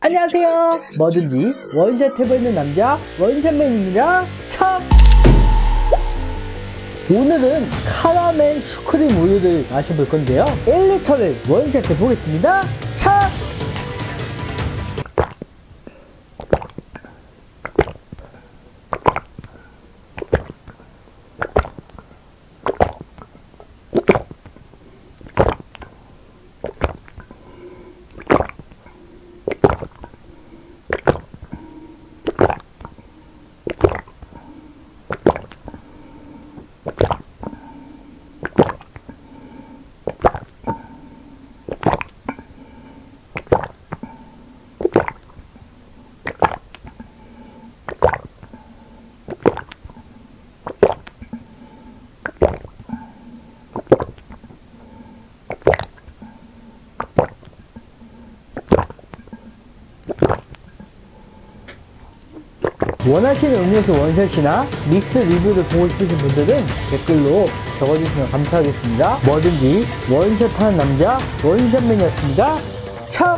안녕하세요. 뭐든지. 원샷 해보이는 남자 원샷맨입니다. 참 오늘은 카라멜 슈크림 우유를 마셔볼 건데요. 1리터를 원샷 해보겠습니다. 참 원하시는 음료수 원샷이나 믹스 리뷰를 보고 싶으신 분들은 댓글로 적어주시면 감사하겠습니다. 뭐든지 원샷하는 남자 원샷맨이었습니다. 참